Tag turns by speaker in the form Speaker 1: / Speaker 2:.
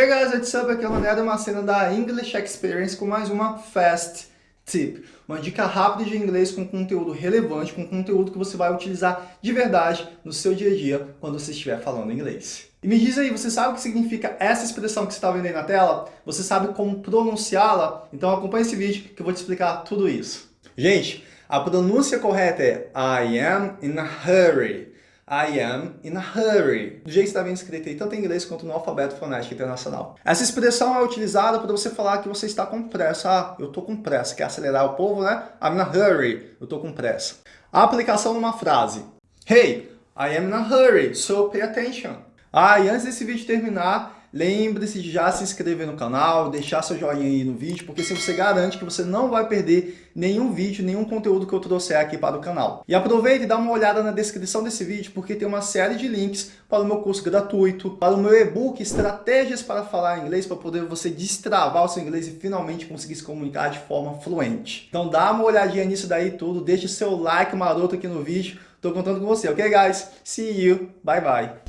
Speaker 1: Hey guys, what's up? Aqui é o Mané uma cena da English Experience com mais uma Fast Tip. Uma dica rápida de inglês com conteúdo relevante, com conteúdo que você vai utilizar de verdade no seu dia a dia quando você estiver falando inglês. E me diz aí, você sabe o que significa essa expressão que você está vendo aí na tela? Você sabe como pronunciá-la? Então acompanhe esse vídeo que eu vou te explicar tudo isso. Gente, a pronúncia correta é I am in a hurry. I am in a hurry. Do jeito que está bem escrito aí, tanto em inglês quanto no alfabeto fonético internacional. Essa expressão é utilizada para você falar que você está com pressa. Ah, eu estou com pressa. Quer acelerar o povo, né? I'm in a hurry. Eu estou com pressa. A aplicação numa frase. Hey, I am in a hurry, so pay attention. Ah, e antes desse vídeo terminar, Lembre-se de já se inscrever no canal, deixar seu joinha aí no vídeo, porque assim você garante que você não vai perder nenhum vídeo, nenhum conteúdo que eu trouxer aqui para o canal. E aproveite e dá uma olhada na descrição desse vídeo, porque tem uma série de links para o meu curso gratuito, para o meu e-book Estratégias para Falar Inglês, para poder você destravar o seu inglês e finalmente conseguir se comunicar de forma fluente. Então dá uma olhadinha nisso daí tudo, deixe seu like maroto aqui no vídeo, estou contando com você, ok guys? See you, bye bye!